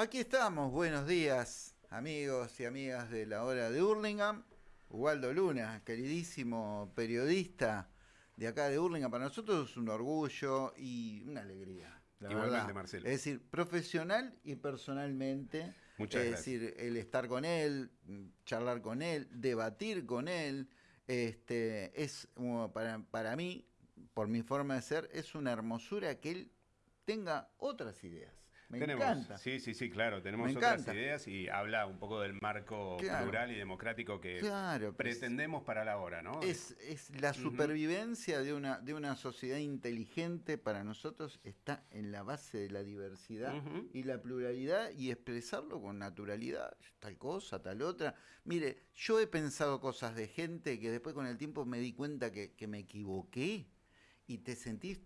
Aquí estamos, buenos días, amigos y amigas de la hora de Hurlingham. Ubaldo Luna, queridísimo periodista de acá de Hurlingham, para nosotros es un orgullo y una alegría. La Igualmente, verdad. Marcelo. Es decir, profesional y personalmente. Muchas es gracias. decir, el estar con él, charlar con él, debatir con él, este, es para, para mí, por mi forma de ser, es una hermosura que él tenga otras ideas. Me tenemos, encanta. Sí, sí, sí, claro, tenemos otras ideas y habla un poco del marco Claro. plural y democrático que Claro, pero es- pretendemos para la hora, ¿no? Es, es la supervivencia de una, de una sociedad inteligente para nosotros está en la base de la diversidad y la pluralidad y expresarlo con naturalidad, tal cosa, tal otra. Mire, yo he pensado cosas de gente que después con el tiempo me di cuenta que, que me equivoqué y te sentís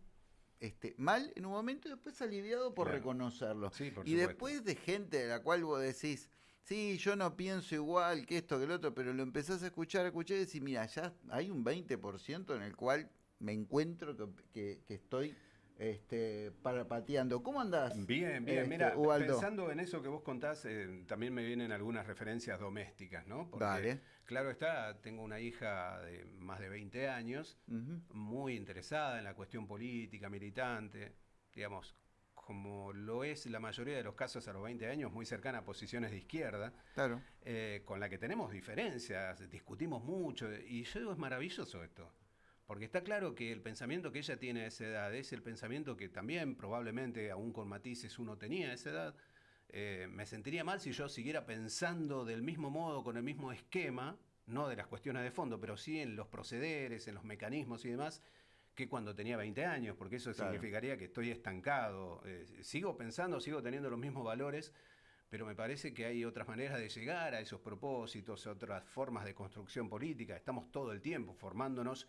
este, mal en un momento y después aliviado por Claro. reconocerlo. Sí, por y supuesto. después de gente de la cual vos decís, sí, yo no pienso igual que esto, que el otro, pero lo empezás a escuchar, a escuchar y decís, mira, ya hay un 20% en el cual me encuentro que, que- que estoy este, para pateando. ¿Cómo andás? Bien, bien. este, Mira, Ubaldo? pensando en eso que vos contás, eh, también me vienen algunas referencias domésticas, ¿no? Porque, Vale. claro está, tengo una hija de más de 20 años, muy interesada en la cuestión política, militante, digamos, como lo es la mayoría de los casos a los 20 años, muy cercana a posiciones de izquierda, Claro. eh, con la que tenemos diferencias, discutimos mucho, y yo digo, es maravilloso esto. Porque está claro que el pensamiento que ella tiene a esa edad es el pensamiento que también probablemente, aún con matices, uno tenía a esa edad. Eh, me sentiría mal si yo siguiera pensando del mismo modo, con el mismo esquema, no de las cuestiones de fondo, pero sí en los procederes, en los mecanismos y demás, que cuando tenía 20 años, porque eso Claro. significaría que estoy estancado. Eh, sigo pensando, sigo teniendo los mismos valores, pero me parece que hay otras maneras de llegar a esos propósitos, otras formas de construcción política. Estamos todo el tiempo formándonos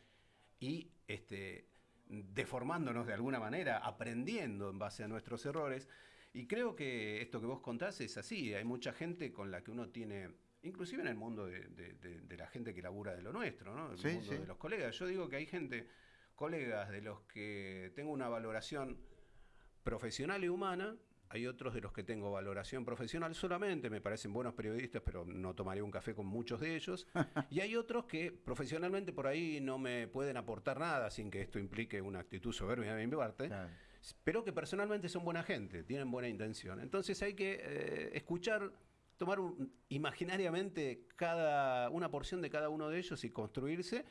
y este, deformándonos de alguna manera, aprendiendo en base a nuestros errores. Y creo que esto que vos contás es así. Hay mucha gente con la que uno tiene, inclusive en el mundo de, de- de- de la gente que labura de lo nuestro, ¿no? el Sí, mundo sí. de los colegas. Yo digo que hay gente, colegas de los que tengo una valoración profesional y humana. Hay otros de los que tengo valoración profesional solamente, me parecen buenos periodistas, pero no tomaré un café con muchos de ellos. y hay otros que profesionalmente por ahí no me pueden aportar nada sin que esto implique una actitud soberbia de mi parte, Claro. pero que personalmente son buena gente, tienen buena intención. Entonces hay que eh, escuchar, tomar un- imaginariamente cada, una porción de cada uno de ellos y construirse.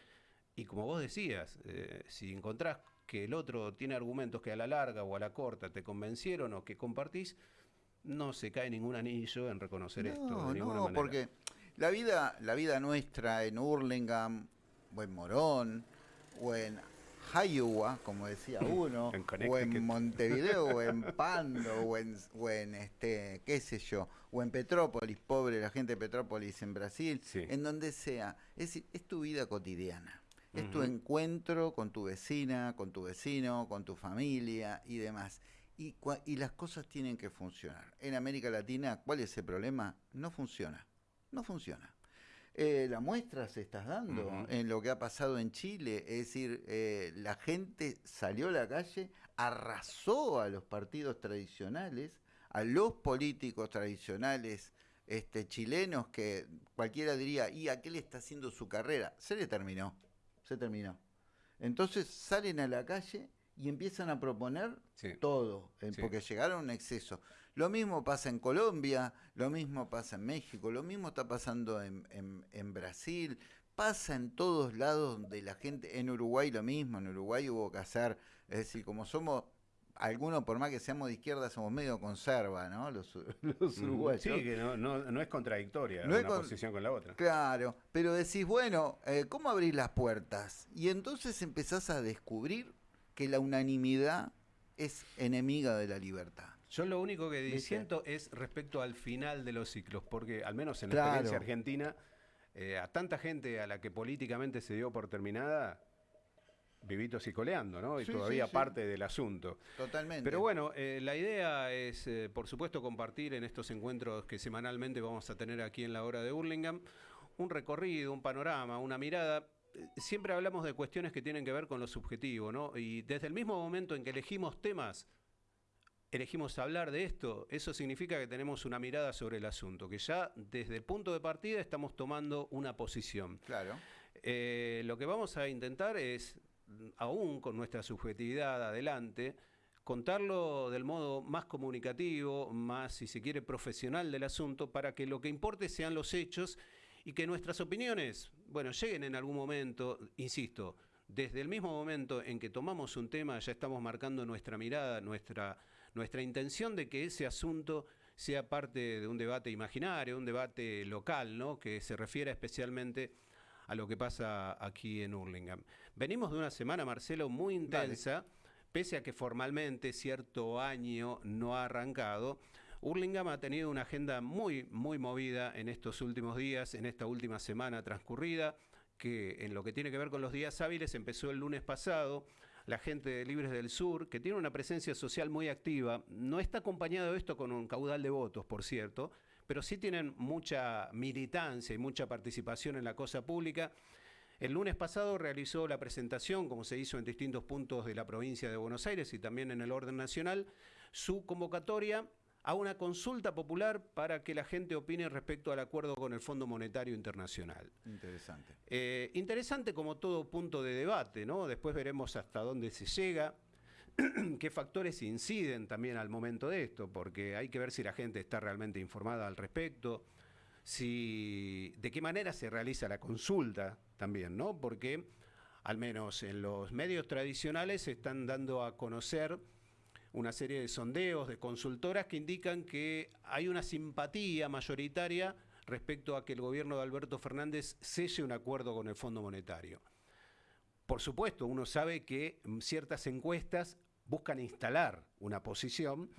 Y como vos decías, eh, si encontrás que el otro tiene argumentos que a la larga o a la corta te convencieron o que compartís, no se cae ningún anillo en reconocer esto No, de ninguna no, manera. porque la vida, la vida nuestra en Hurlingham, o en Morón, o en Iowa, como decía uno, En o en Montevideo, o en Pando, o en, o en este, qué sé yo, o en Petrópolis, pobre la gente de Petrópolis en Brasil, Sí. en donde sea. Es es tu vida cotidiana. Es tu encuentro con tu vecina, con tu vecino, con tu familia y demás. Y, las cosas tienen que funcionar. En América Latina, ¿cuál es el problema? No funciona. No funciona. Eh, la muestra se está dando en lo que ha pasado en Chile. Es decir, eh, la gente salió a la calle, arrasó a los partidos tradicionales, a los políticos tradicionales este, chilenos que cualquiera diría, ¿y a qué le está haciendo su carrera? Se le terminó, se terminó. Entonces salen a la calle y empiezan a proponer Sí. todo, eh, Sí. porque llegaron a un exceso. Lo mismo pasa en Colombia, lo mismo pasa en México, lo mismo está pasando en, en- en Brasil, pasa en todos lados donde la gente, en Uruguay lo mismo, en Uruguay hubo que hacer, es decir, como somos, algunos por más que seamos de izquierda, somos medio conserva, ¿no? Los, los uruguayos. Sí, que no, no- no es contradictoria No es una con- posición con la otra. Claro, pero decís, bueno, eh, ¿cómo abrir las puertas? Y entonces empezás a descubrir que la unanimidad es enemiga de la libertad. Yo lo único que disiento es respecto al final de los ciclos, porque al menos en la Claro. experiencia argentina, eh, a tanta gente a la que políticamente se dio por terminada, vivitos y coleando, ¿no? Y Sí, todavía sí, sí. parte del asunto. Totalmente. Pero bueno, eh, la idea es, eh, por supuesto, compartir en estos encuentros que semanalmente vamos a tener aquí en la hora de Hurlingham, un recorrido, un panorama, una mirada. Eh, Siempre hablamos de cuestiones que tienen que ver con lo subjetivo, ¿no? Y desde el mismo momento en que elegimos temas, elegimos hablar de esto, eso significa que tenemos una mirada sobre el asunto, que ya desde el punto de partida estamos tomando una posición. Claro. Eh, lo que vamos a intentar es, aún con nuestra subjetividad adelante, contarlo del modo más comunicativo, más, si se quiere, profesional del asunto, para que lo que importe sean los hechos y que nuestras opiniones, bueno, lleguen en algún momento, insisto, desde el mismo momento en que tomamos un tema, ya estamos marcando nuestra mirada, nuestra nuestra intención de que ese asunto sea parte de un debate imaginario, un debate local, ¿no? que se refiera especialmente a lo que pasa aquí en Hurlingham. Venimos de una semana, Marcelo, muy intensa, pese a que formalmente cierto año no ha arrancado. Hurlingham ha tenido una agenda muy, muy movida en estos últimos días, en esta última semana transcurrida, que en lo que tiene que ver con los días hábiles empezó el lunes pasado la gente de Libres del Sur, que tiene una presencia social muy activa. No está acompañado esto con un caudal de votos, por cierto, pero sí tienen mucha militancia y mucha participación en la cosa pública. El lunes pasado realizó la presentación, como se hizo en distintos puntos de la provincia de Buenos Aires y también en el orden nacional, su convocatoria a una consulta popular para que la gente opine respecto al acuerdo con el Fondo Monetario Internacional. Interesante. Eh, interesante como todo punto de debate, ¿no? Después veremos hasta dónde se llega, qué factores inciden también al momento de esto, porque hay que ver si la gente está realmente informada al respecto, si de qué manera se realiza la consulta también, ¿no? Porque al menos en los medios tradicionales se están dando a conocer una serie de sondeos de consultoras que indican que hay una simpatía mayoritaria respecto a que el gobierno de Alberto Fernández selle un acuerdo con el Fondo Monetario. Por supuesto, uno sabe que ciertas encuestas buscan instalar una posición.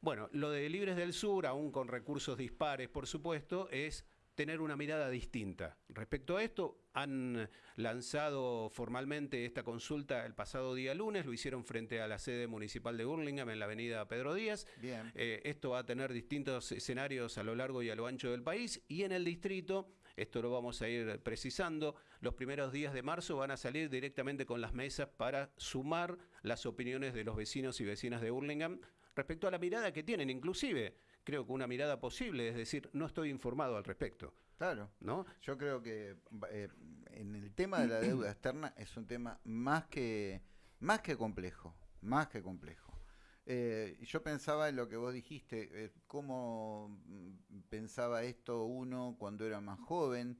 Bueno, lo de Libres del Sur, aún con recursos dispares, por supuesto, es tener una mirada distinta. Respecto a esto, han lanzado formalmente esta consulta el pasado día lunes, lo hicieron frente a la sede municipal de Burlingame en la avenida Pedro Díaz. Bien. Eh, esto va a tener distintos escenarios a lo largo y a lo ancho del país y en el distrito, esto lo vamos a ir precisando, los primeros días de marzo van a salir directamente con las mesas para sumar las opiniones de los vecinos y vecinas de Burlingame respecto a la mirada que tienen, inclusive creo que una mirada posible, es decir, no estoy informado al respecto. Claro. ¿no? Yo creo que eh, en el tema de la deuda externa es un tema más que, más que complejo, más que complejo. Eh, yo pensaba en lo que vos dijiste, eh, cómo mm, pensaba esto uno cuando era más joven,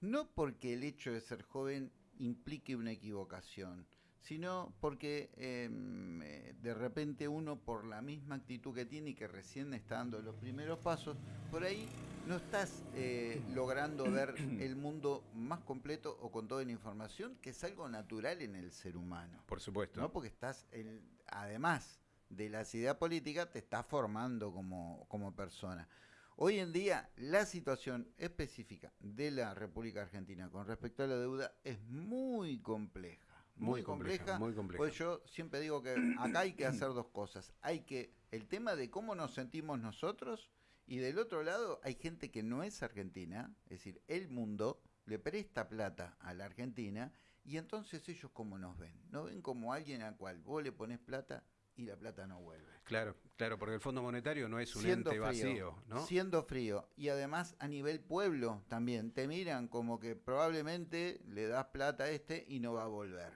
no porque el hecho de ser joven implique una equivocación, sino porque em, eh, de repente uno por la misma actitud que tiene y que recién está dando los primeros pasos, por ahí no estás eh, logrando ver el mundo más completo o con toda la información, que es algo natural en el ser humano. Por supuesto. ¿no? Porque estás, además de la idea política, te estás formando como, como persona. Hoy en día la situación específica de la República Argentina con respecto a la deuda es muy compleja muy, compleja, muy compleja. Pues yo siempre digo que acá hay que hacer dos cosas. Hay que, el tema de cómo nos sentimos nosotros, y del otro lado hay gente que no es argentina, es decir, el mundo le presta plata a la Argentina, y entonces ellos cómo nos ven, no ven como alguien al cual vos le pones plata y la plata no vuelve. Claro, claro, porque el Fondo Monetario no es un ente vacío, ¿no? Siendo frío. Y además a nivel pueblo también, te miran como que probablemente le das plata a este y no va a volver.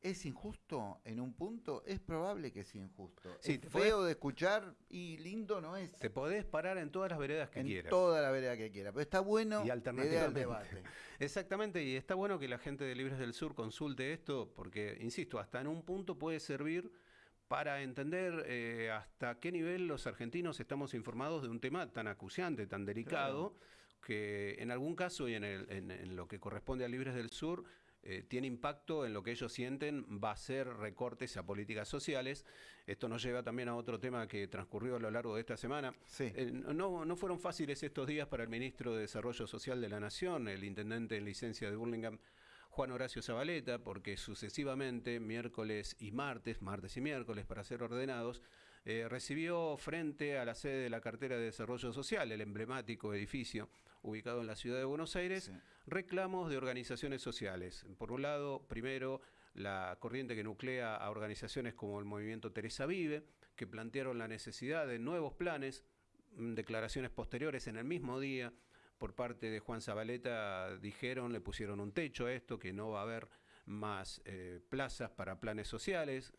¿Es injusto en un punto? Es probable que sea injusto. Sí, es feo de escuchar y lindo no es. Te podés parar en todas las veredas que quieras. En toda la vereda que quieras. Pero está bueno y al debate. Exactamente, y está bueno que la gente de Libres del Sur consulte esto, porque, insisto, hasta en un punto puede servir para entender eh, hasta qué nivel los argentinos estamos informados de un tema tan acuciante, tan delicado, que en algún caso y en, en lo que corresponde a Libres del Sur eh, tiene impacto en lo que ellos sienten, va a ser recortes a políticas sociales. Esto nos lleva también a otro tema que transcurrió a lo largo de esta semana. Eh, no, no fueron fáciles estos días para el ministro de Desarrollo Social de la Nación, el intendente en licencia de Burlingame, Juan Horacio Zabaleta, porque sucesivamente, miércoles y martes, martes y miércoles, para ser ordenados, eh, recibió frente a la sede de la cartera de Desarrollo Social, el emblemático edificio ubicado en la ciudad de Buenos Aires, reclamos de organizaciones sociales. Por un lado, primero, la corriente que nuclea a organizaciones como el Movimiento Teresa Vive, que plantearon la necesidad de nuevos planes, mm, declaraciones posteriores en el mismo día por parte de Juan Zabaleta dijeron, le pusieron un techo a esto, que no va a haber más eh, plazas para planes sociales,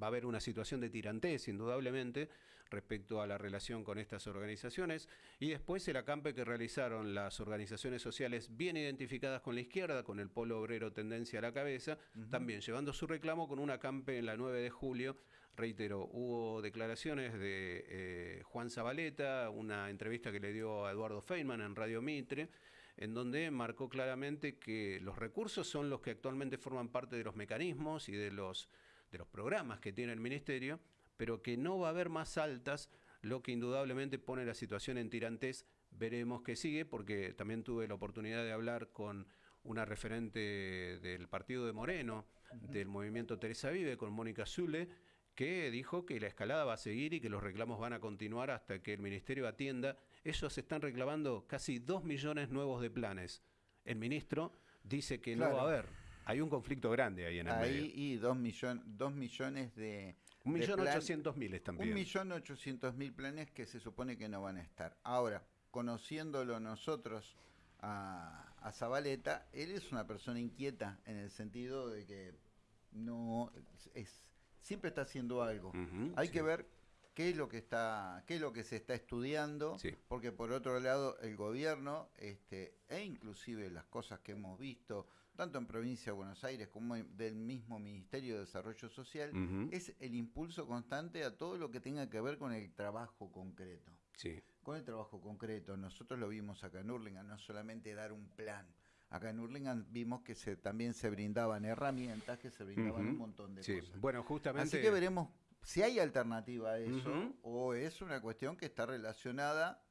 va a haber una situación de tirantez, indudablemente, respecto a la relación con estas organizaciones. Y después el acampe que realizaron las organizaciones sociales bien identificadas con la izquierda, con el polo obrero tendencia a la cabeza, también llevando su reclamo con un acampe en la 9 de julio. Reitero, hubo declaraciones de eh, Juan Zabaleta, una entrevista que le dio a Eduardo Feynman en Radio Mitre, en donde marcó claramente que los recursos son los que actualmente forman parte de los mecanismos y de los, de los programas que tiene el Ministerio, pero que no va a haber más altas, lo que indudablemente pone la situación en tirantes. Veremos qué sigue, porque también tuve la oportunidad de hablar con una referente del partido de Moreno, del movimiento Teresa Vive, con Mónica Zule, que dijo que la escalada va a seguir y que los reclamos van a continuar hasta que el Ministerio atienda. Ellos están reclamando casi dos millones nuevos de planes. El ministro dice que no va a haber. Hay un conflicto grande ahí en el ahí y dos, dos millones de, un millón ochocientos mil también. Un millón ochocientos mil planes que se supone que no van a estar. Ahora, conociéndolo nosotros a, a Zabaleta, él es una persona inquieta en el sentido de que no es siempre está haciendo algo. Hay que ver qué es lo que está qué es lo que se está estudiando porque por otro lado el gobierno este e inclusive las cosas que hemos visto tanto en provincia de Buenos Aires como del mismo Ministerio de Desarrollo Social, es el impulso constante a todo lo que tenga que ver con el trabajo concreto. Sí. Con el trabajo concreto. Nosotros lo vimos acá en Urlingan, no solamente dar un plan. Acá en Urlingan vimos que se, también se brindaban herramientas, que se brindaban un montón de sí. cosas. Bueno, justamente... Así que veremos si hay alternativa a eso o es una cuestión que está relacionada,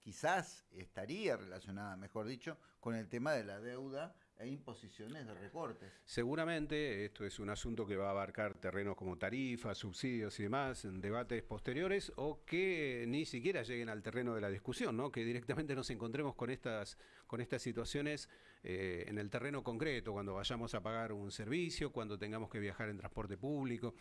quizás estaría relacionada, mejor dicho, con el tema de la deuda e imposiciones de recortes. Seguramente esto es un asunto que va a abarcar terrenos como tarifas, subsidios y demás en debates posteriores o que ni siquiera lleguen al terreno de la discusión, ¿no? que directamente nos encontremos con estas, con estas situaciones eh, en el terreno concreto, cuando vayamos a pagar un servicio, cuando tengamos que viajar en transporte público,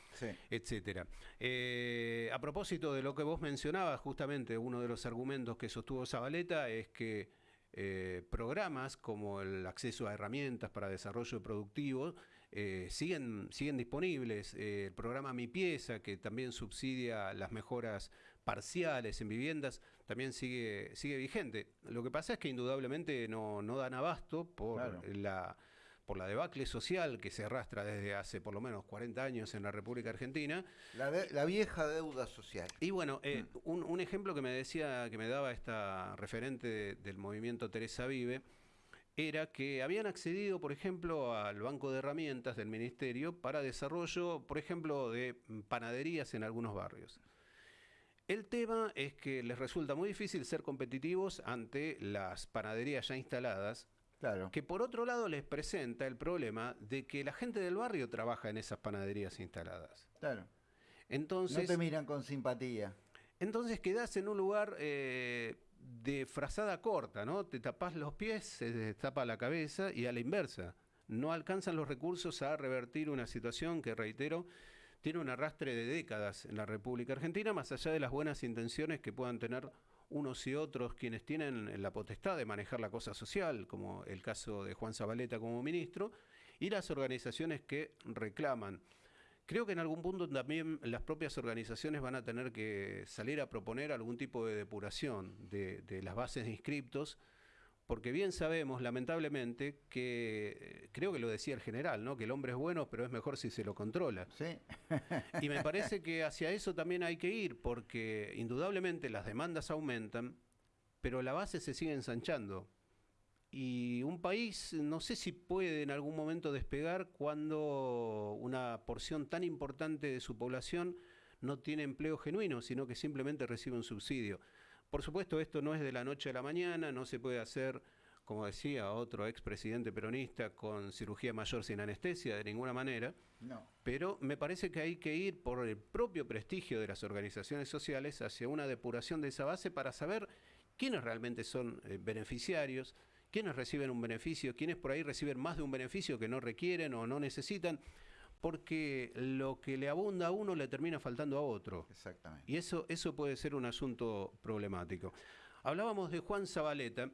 etcétera. Eh, a propósito de lo que vos mencionabas, justamente uno de los argumentos que sostuvo Zabaleta es que eh, programas como el acceso a herramientas para desarrollo productivo eh, siguen, siguen disponibles. Eh, el programa Mi Pieza, que también subsidia las mejoras parciales en viviendas, también sigue, sigue vigente. Lo que pasa es que indudablemente no, no dan abasto por la por la debacle social que se arrastra desde hace por lo menos 40 años en la República Argentina. La, vieja deuda social. Y bueno, eh, mm. un, ejemplo que me decía, que me daba esta referente del movimiento Teresa Vive, era que habían accedido, por ejemplo, al banco de herramientas del ministerio para desarrollo, por ejemplo, de panaderías en algunos barrios. El tema es que les resulta muy difícil ser competitivos ante las panaderías ya instaladas que por otro lado les presenta el problema de que la gente del barrio trabaja en esas panaderías instaladas. Claro. Entonces, no te miran con simpatía. Entonces quedás en un lugar eh, de frazada corta, ¿no? Te tapás los pies, se te tapa la cabeza y a la inversa. No alcanzan los recursos a revertir una situación que, reitero, tiene un arrastre de décadas en la República Argentina, más allá de las buenas intenciones que puedan tener unos y otros quienes tienen la potestad de manejar la cosa social, como el caso de Juan Zabaleta como ministro, y las organizaciones que reclaman. Creo que en algún punto también las propias organizaciones van a tener que salir a proponer algún tipo de depuración de, de las bases de inscriptos porque bien sabemos, lamentablemente, que eh, creo que lo decía el general, ¿no? Que el hombre es bueno, pero es mejor si se lo controla. Sí. y me parece que hacia eso también hay que ir, porque indudablemente las demandas aumentan, pero la base se sigue ensanchando. Y un país no sé si puede en algún momento despegar cuando una porción tan importante de su población no tiene empleo genuino, sino que simplemente recibe un subsidio. Por supuesto, esto no es de la noche a la mañana, no se puede hacer, como decía otro expresidente peronista, con cirugía mayor sin anestesia de ninguna manera. No. Pero me parece que hay que ir por el propio prestigio de las organizaciones sociales hacia una depuración de esa base para saber quiénes realmente son eh, beneficiarios, quiénes reciben un beneficio, quiénes por ahí reciben más de un beneficio que no requieren o no necesitan porque lo que le abunda a uno le termina faltando a otro. Exactamente. Y eso, eso puede ser un asunto problemático. Hablábamos de Juan Zabaleta.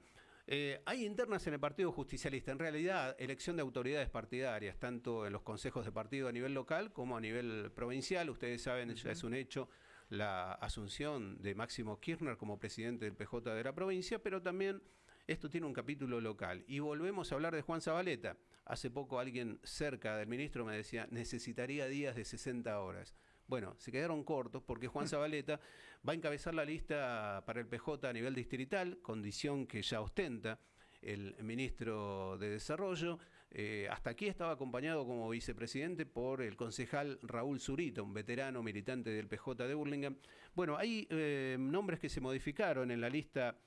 Eh, hay internas en el Partido Justicialista, en realidad elección de autoridades partidarias, tanto en los consejos de partido a nivel local como a nivel provincial. Ustedes saben, ya es un hecho la asunción de Máximo Kirchner como presidente del PJ de la provincia, pero también esto tiene un capítulo local. Y volvemos a hablar de Juan Zabaleta. Hace poco alguien cerca del ministro me decía, necesitaría días de 60 horas. Bueno, se quedaron cortos porque Juan Zabaleta va a encabezar la lista para el PJ a nivel distrital, condición que ya ostenta el ministro de Desarrollo. Eh, hasta aquí estaba acompañado como vicepresidente por el concejal Raúl Zurita, un veterano militante del PJ de Burlingame. Bueno, hay eh, nombres que se modificaron en la lista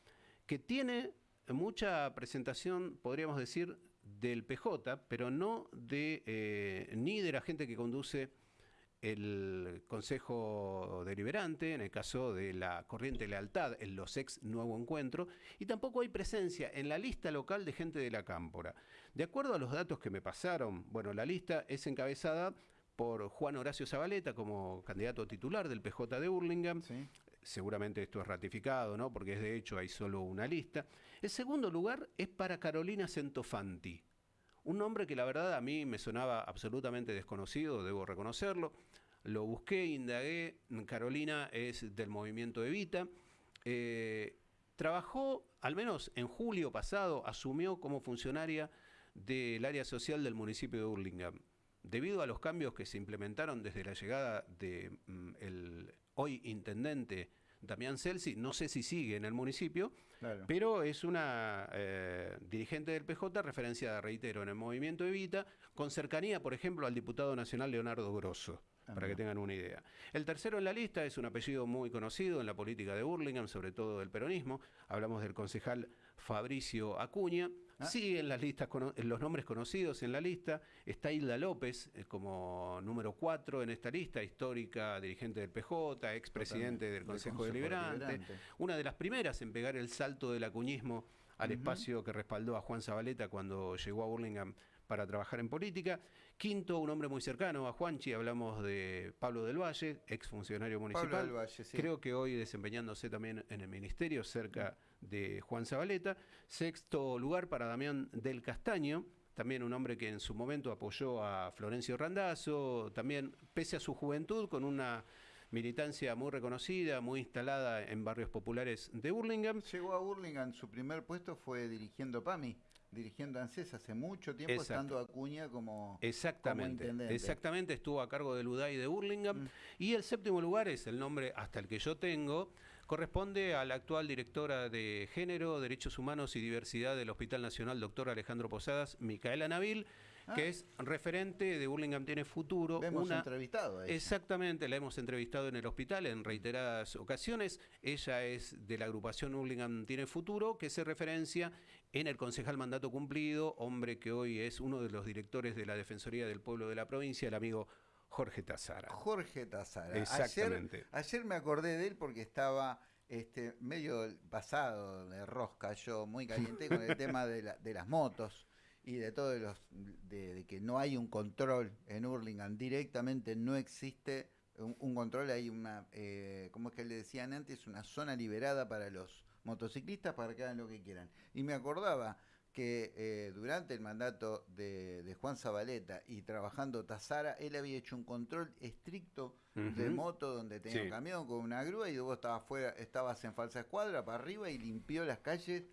que tiene mucha presentación, podríamos decir, del PJ, pero no de eh, ni de la gente que conduce el Consejo Deliberante, en el caso de la Corriente Lealtad, en los ex Nuevo Encuentro, y tampoco hay presencia en la lista local de gente de la Cámpora. De acuerdo a los datos que me pasaron, bueno, la lista es encabezada por Juan Horacio Zabaleta como candidato titular del PJ de Burlingame. Seguramente esto es ratificado, ¿no? Porque es de hecho hay solo una lista. El segundo lugar es para Carolina Centofanti, un nombre que la verdad a mí me sonaba absolutamente desconocido, debo reconocerlo. Lo busqué, indagué. Carolina es del movimiento Evita. Eh, trabajó, al menos en julio pasado, asumió como funcionaria del área social del municipio de Burlingame. Debido a los cambios que se implementaron desde la llegada del mm, hoy intendente Damián Celsi, no sé si sigue en el municipio, pero es una eh, dirigente del PJ referenciada, reitero, en el movimiento Evita, con cercanía, por ejemplo, al diputado nacional Leonardo Grosso. para que tengan una idea. El tercero en la lista es un apellido muy conocido en la política de Burlingame, sobre todo del peronismo. Hablamos del concejal Fabricio Acuña, Ah. Sí, en las listas, en los nombres conocidos en la lista está Hilda López eh, como número 4 en esta lista, histórica dirigente del PJ, expresidente del Consejo, Deliberante, una de las primeras en pegar el salto del acuñismo al espacio que respaldó a Juan Zabaleta cuando llegó a Burlingame para trabajar en política. Quinto, un hombre muy cercano a Juanchi, hablamos de Pablo del Valle, exfuncionario municipal. Creo que hoy desempeñándose también en el ministerio, cerca de Juan Zabaleta. Sexto lugar para Damián del Castaño, también un hombre que en su momento apoyó a Florencio Randazzo, también pese a su juventud, con una militancia muy reconocida, muy instalada en barrios populares de Burlingame. Llegó a Burlingame, su primer puesto fue dirigiendo PAMI dirigiendo ANSES hace mucho tiempo, estando Acuña como, exactamente, Exactamente, estuvo a cargo del UDAI de Burlingame. Mm. Y el séptimo lugar es el nombre hasta el que yo tengo, corresponde a la actual directora de Género, Derechos Humanos y Diversidad del Hospital Nacional, doctor Alejandro Posadas, Micaela Nabil, que ah. es referente de Burlingame Tiene Futuro. La hemos entrevistado. Exactamente, la hemos entrevistado en el hospital en reiteradas ocasiones. Ella es de la agrupación Burlingame Tiene Futuro, que se referencia en el concejal mandato cumplido, hombre que hoy es uno de los directores de la Defensoría del Pueblo de la provincia, el amigo Jorge Tazara. Jorge Tazara. Exactamente. Ayer, me acordé de él porque estaba este, medio pasado de rosca, yo muy caliente con el tema de, las motos y de todo los de, que no hay un control en Hurlingham directamente no existe un, control hay una eh, como es que le decían antes una zona liberada para los motociclistas para que hagan lo que quieran. Y me acordaba que eh, durante el mandato de, Juan Zabaleta y trabajando Tazara, él había hecho un control estricto de moto donde tenía un camión con una grúa y vos estabas fuera, estabas en falsa escuadra para arriba y limpió las calles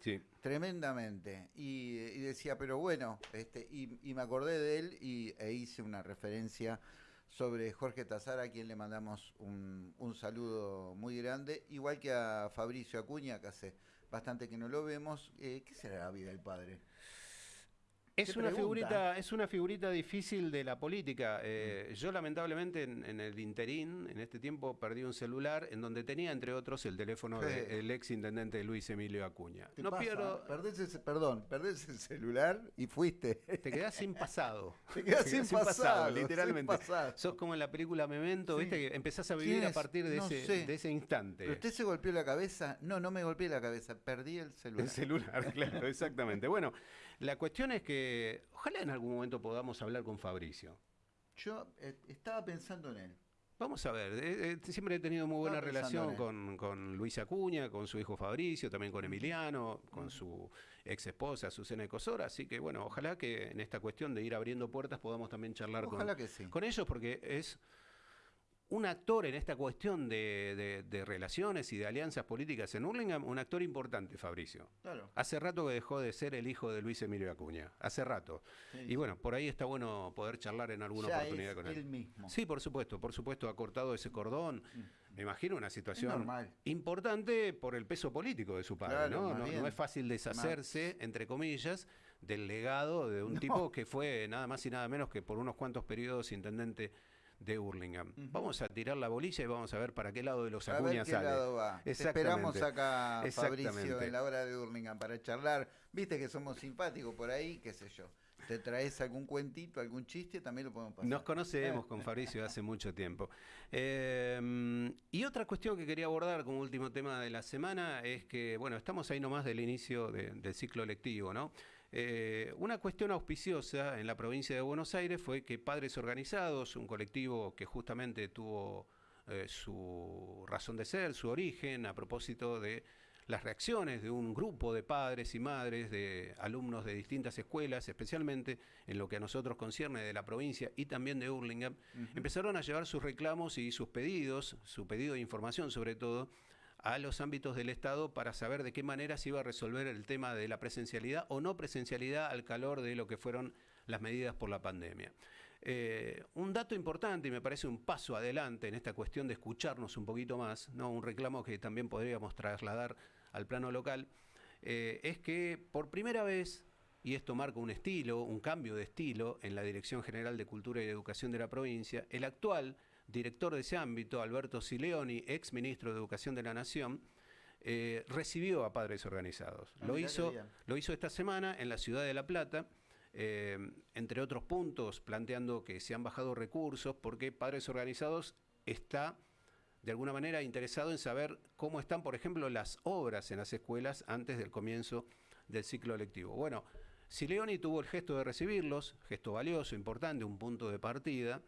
tremendamente. Y, decía, pero bueno, este, y, me acordé de él y, e hice una referencia sobre Jorge Tazara, a quien le mandamos un, un saludo muy grande, igual que a Fabricio Acuña, que hace bastante que no lo vemos. Eh, ¿Qué será la vida del padre? Es una, figurita, es una figurita difícil de la política. Eh. Yo lamentablemente en, el interín, en este tiempo, perdí un celular en donde tenía, entre otros, el teléfono del ex intendente Luis Emilio Acuña. no pierdo... Perdés perdón, perdés el celular y fuiste. Te quedás sin pasado. Te quedás sin, pasado, literalmente. Sos como en la película Memento, ¿viste? Que empezás a vivir a partir de, ese, de ese instante. ¿Pero usted se golpeó la cabeza? No, no me golpeé la cabeza, perdí el celular. El celular, claro, exactamente. Bueno... La cuestión es que ojalá en algún momento podamos hablar con Fabricio. yo eh, estaba pensando en él. Vamos a ver, eh, eh, siempre he tenido muy buena relación con, con, Luis Acuña, con su hijo Fabricio, también con Emiliano, con su ex esposa Susana Ecosora, así que bueno, ojalá que en esta cuestión de ir abriendo puertas podamos también charlar con, con ellos, porque es un actor en esta cuestión de, relaciones y de alianzas políticas en Hurlingham, un actor importante, Fabricio. Claro. Hace rato que dejó de ser el hijo de Luis Emilio Acuña. Hace rato. Y bueno, por ahí está bueno poder charlar en alguna oportunidad con él. mismo. Sí, por supuesto, por supuesto, ha cortado ese cordón. Mm. Me imagino una situación importante por el peso político de su padre, ¿no? ¿no? es fácil deshacerse, entre comillas, del legado de un tipo que fue nada más y nada menos que por unos cuantos periodos intendente de Hurlingham. Vamos a tirar la bolilla y vamos a ver para qué lado de los Acuña sale. lado va. esperamos acá, Fabricio, en la hora de Hurlingham para charlar. Viste que somos simpáticos por ahí, qué sé yo. ¿Te traes algún cuentito, algún chiste? También lo podemos pasar. Nos conocemos con Fabricio hace mucho tiempo. Em, y otra cuestión que quería abordar como último tema de la semana es que, bueno, estamos ahí nomás del inicio del ciclo lectivo, ¿no? Eh, una cuestión auspiciosa en la provincia de Buenos Aires fue que Padres Organizados, un colectivo que justamente tuvo eh, su razón de ser, su origen, a propósito de las reacciones de un grupo de padres y madres, de alumnos de distintas escuelas, especialmente en lo que a nosotros concierne de la provincia y también de Hurlingham, empezaron a llevar sus reclamos y sus pedidos, su pedido de información sobre todo, a los ámbitos del Estado para saber de qué manera se iba a resolver el tema de la presencialidad o no presencialidad al calor de lo que fueron las medidas por la pandemia. Eh, un dato importante y me parece un paso adelante en esta cuestión de escucharnos un poquito más, ¿no? un reclamo que también podríamos trasladar al plano local, eh, es que por primera vez, y esto marca un estilo, un cambio de estilo en la Dirección General de Cultura y Educación de la provincia, el actual director de ese ámbito, Alberto Sileoni, ex ministro de Educación de la Nación, eh, recibió a padres organizados. Ah, lo, hizo, lo hizo esta semana en la ciudad de La Plata, eh, entre otros puntos, planteando que se han bajado recursos porque padres organizados está de alguna manera interesado en saber cómo están, por ejemplo, las obras en las escuelas antes del comienzo del ciclo lectivo. Bueno, Sileoni tuvo el gesto de recibirlos, gesto valioso, importante, un punto de partida.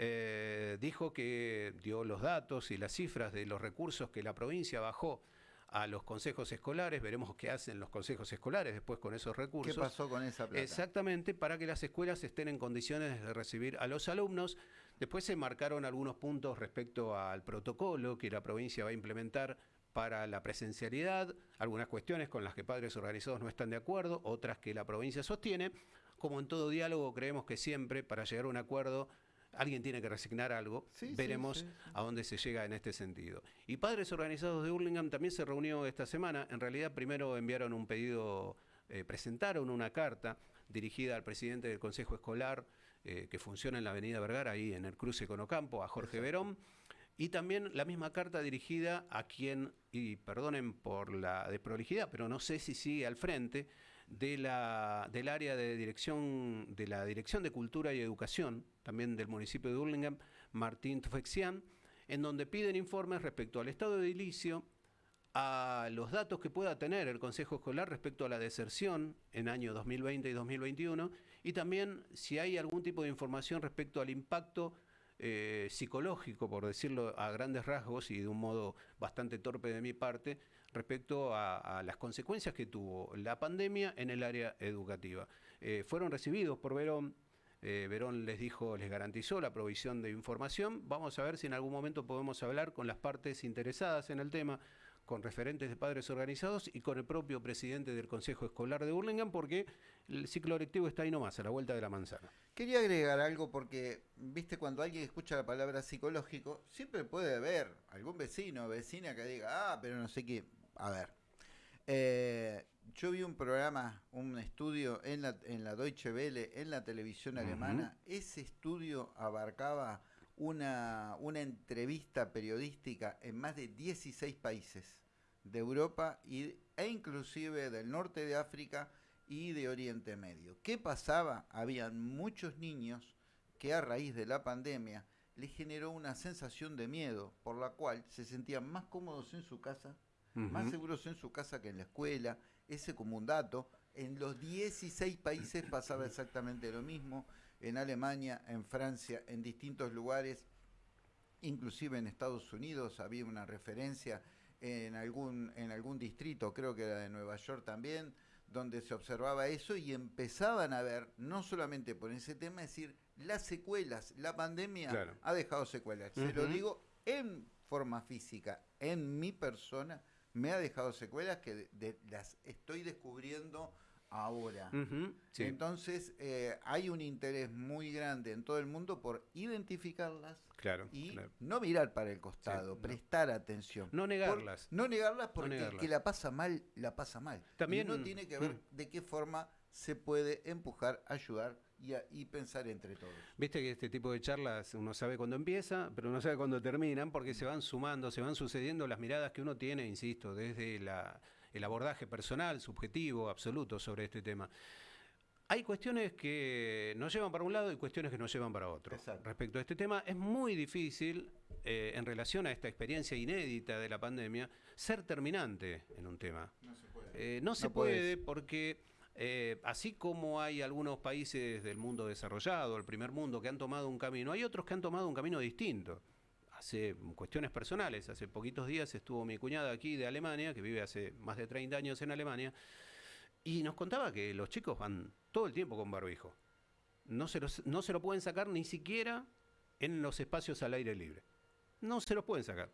Eh, dijo que dio los datos y las cifras de los recursos que la provincia bajó a los consejos escolares, veremos qué hacen los consejos escolares después con esos recursos. ¿Qué pasó con esa plata? Exactamente, para que las escuelas estén en condiciones de recibir a los alumnos. Después se marcaron algunos puntos respecto al protocolo que la provincia va a implementar para la presencialidad, algunas cuestiones con las que padres organizados no están de acuerdo, otras que la provincia sostiene. Como en todo diálogo, creemos que siempre para llegar a un acuerdo alguien tiene que resignar algo, veremos a dónde se llega en este sentido. Y Padres Organizados de Hurlingham también se reunió esta semana, en realidad primero enviaron un pedido, eh, presentaron una carta dirigida al presidente del Consejo Escolar, eh, que funciona en la Avenida Vergara, ahí en el cruce con Ocampo, a Jorge Verón, y también la misma carta dirigida a quien, y perdonen por la desprolijidad, pero no sé si sigue al frente, de la, del área de dirección, de la Dirección de Cultura y Educación, también del municipio de Hurlingham, Martín Tufexian, en donde piden informes respecto al estado de edilicio, a los datos que pueda tener el Consejo Escolar respecto a la deserción en año 2020 y 2021, y también si hay algún tipo de información respecto al impacto eh, psicológico, por decirlo a grandes rasgos y de un modo bastante torpe de mi parte, respecto a, las consecuencias que tuvo la pandemia en el área educativa. Eh, fueron recibidos por Verón. Eh, Verón les dijo, les garantizó la provisión de información. Vamos a ver si en algún momento podemos hablar con las partes interesadas en el tema, con referentes de padres organizados y con el propio presidente del Consejo Escolar de Burlingame, porque el ciclo lectivo está ahí nomás, a la vuelta de la manzana. Quería agregar algo porque, viste, cuando alguien escucha la palabra psicológico, siempre puede haber algún vecino o vecina que diga, ah, pero no sé qué. A ver, eh, yo vi un programa, un estudio en la, en la Deutsche Welle, en la televisión alemana. Ese estudio abarcaba una, una entrevista periodística en más de 16 países de Europa y, e inclusive del norte de África y de Oriente Medio. ¿Qué pasaba? Habían muchos niños que a raíz de la pandemia les generó una sensación de miedo, por la cual se sentían más cómodos en su casa, más seguros en su casa que en la escuela. Ese como un dato. En los 16 países pasaba exactamente lo mismo. en Alemania, en Francia, en distintos lugares, inclusive en Estados Unidos había una referencia en algún, en algún distrito, creo que era de Nueva York también, donde se observaba eso y empezaban a ver, no solamente por ese tema, es decir, las secuelas, la pandemia ha dejado secuelas. Se lo digo en forma física, en mi persona, me ha dejado secuelas que las estoy descubriendo ahora. Entonces, eh, hay un interés muy grande en todo el mundo por identificarlas claro, y no mirar para el costado, prestar atención. No negarlas. no negarlas porque el que la pasa mal, la pasa mal. También no tiene que ver mm. de qué forma se puede empujar, ayudar y, pensar entre todos. Viste que este tipo de charlas uno sabe cuándo empieza, pero no sabe cuándo terminan, porque se van sumando, se van sucediendo las miradas que uno tiene, insisto, desde la, el abordaje personal, subjetivo, absoluto sobre este tema. Hay cuestiones que nos llevan para un lado y cuestiones que nos llevan para otro. Respecto a este tema, es muy difícil, eh, en relación a esta experiencia inédita de la pandemia, ser terminante en un tema. No se puede. Eh, no, se puede porque eh, así como hay algunos países del mundo desarrollado, el primer mundo, que han tomado un camino, hay otros que han tomado un camino distinto. Hace cuestiones personales, hace poquitos días estuvo mi cuñada aquí de Alemania, que vive hace más de 30 años en Alemania, y nos contaba que los chicos van todo el tiempo con barbijo. No se, no se lo pueden sacar ni siquiera en los espacios al aire libre. No se lo pueden sacar.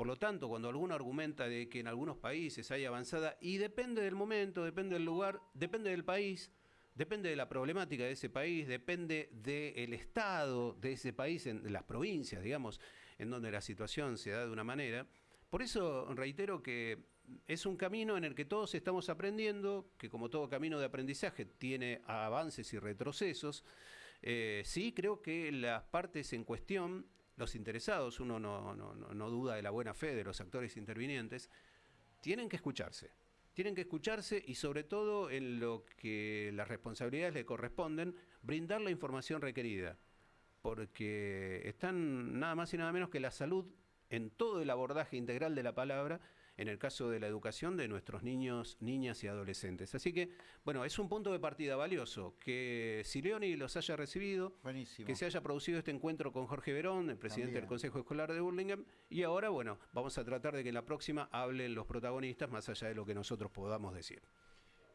Por lo tanto, cuando alguno argumenta de que en algunos países hay avanzada, y depende del momento, depende del lugar, depende del país, depende de la problemática de ese país, depende del estado de ese país, en las provincias, digamos, en donde la situación se da de una manera. Por eso reitero que es un camino en el que todos estamos aprendiendo, que como todo camino de aprendizaje tiene avances y retrocesos. Eh, sí, creo que las partes en cuestión los interesados, uno no, duda de la buena fe de los actores intervinientes, tienen que escucharse. Tienen que escucharse y sobre todo en lo que las responsabilidades le corresponden, brindar la información requerida. Porque están nada más y nada menos que la salud en todo el abordaje integral de la palabra en el caso de la educación de nuestros niños, niñas y adolescentes. Así que, bueno, es un punto de partida valioso que Sileoni los haya recibido, que se haya producido este encuentro con Jorge Verón, el presidente del Consejo Escolar de Burlingame, y ahora, bueno, vamos a tratar de que en la próxima hablen los protagonistas más allá de lo que nosotros podamos decir.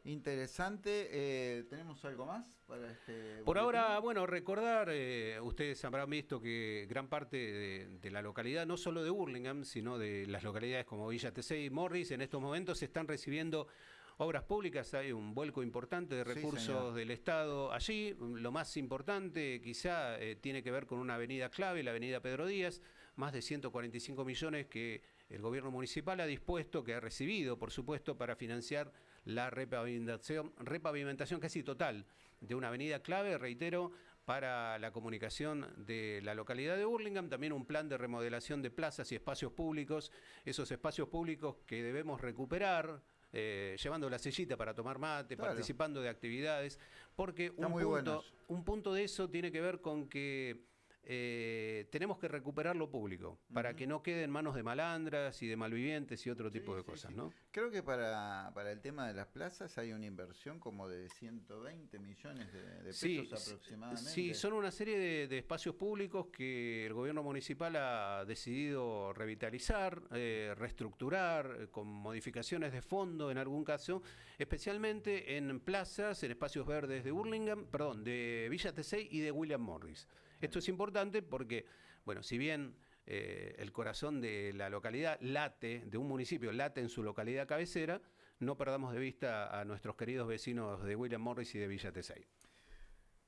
Interesante. Eh, ¿Tenemos algo más para este? Por ahora, bueno, recordar, eh, ustedes habrán visto que gran parte de, la localidad, no solo de Burlingame, sino de las localidades como Villa Tesey y Morris, en estos momentos se están recibiendo obras públicas. Hay un vuelco importante de recursos del Estado allí. Lo más importante quizá eh, tiene que ver con una avenida clave, la avenida Pedro Díaz, más de 145 millones que el gobierno municipal ha dispuesto, que ha recibido, por supuesto, para financiar la repavimentación, repavimentación casi total de una avenida clave, reitero, para la comunicación de la localidad de Burlingame, también un plan de remodelación de plazas y espacios públicos, esos espacios públicos que debemos recuperar, eh, llevando la sillita para tomar mate, participando de actividades, porque un punto, un punto de eso tiene que ver con que eh, tenemos que recuperar lo público para que no quede en manos de malandras y de malvivientes y otro tipo de cosas, ¿no? Creo que para, el tema de las plazas hay una inversión como de 120 millones de, pesos aproximadamente. Sí, son una serie de, espacios públicos que el gobierno municipal ha decidido revitalizar, eh, reestructurar, eh, con modificaciones de fondo en algún caso, especialmente en plazas, en espacios verdes de Burlingame, perdón, de Villa Tesey y de William Morris. Esto es importante porque, bueno, si bien eh, el corazón de la localidad late, de un municipio late en su localidad cabecera, no perdamos de vista a nuestros queridos vecinos de William Morris y de Villa Tesey.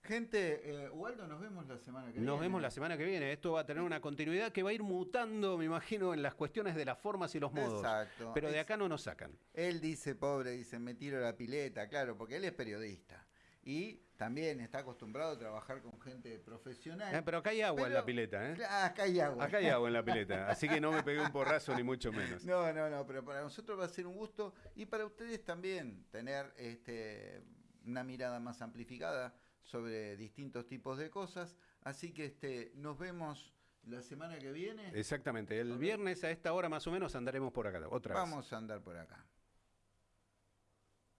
Gente, eh, nos vemos la semana que viene. Nos vemos la semana que viene. Esto va a tener una continuidad que va a ir mutando, me imagino, en las cuestiones de las formas y los modos. Exacto. Pero de acá no nos sacan. Él dice, pobre, dice, me tiro la pileta, claro, porque él es periodista y también está acostumbrado a trabajar con gente profesional. Eh, pero acá hay agua en la pileta, ¿eh? Acá hay agua. Acá hay agua en la pileta, así que no me pegué un porrazo ni mucho menos. No, no, no, pero para nosotros va a ser un gusto y para ustedes también tener este, una mirada más amplificada sobre distintos tipos de cosas. Así que este, nos vemos la semana que viene. Exactamente, el viernes a esta hora más o menos andaremos por acá. Otra Vamos a andar por acá.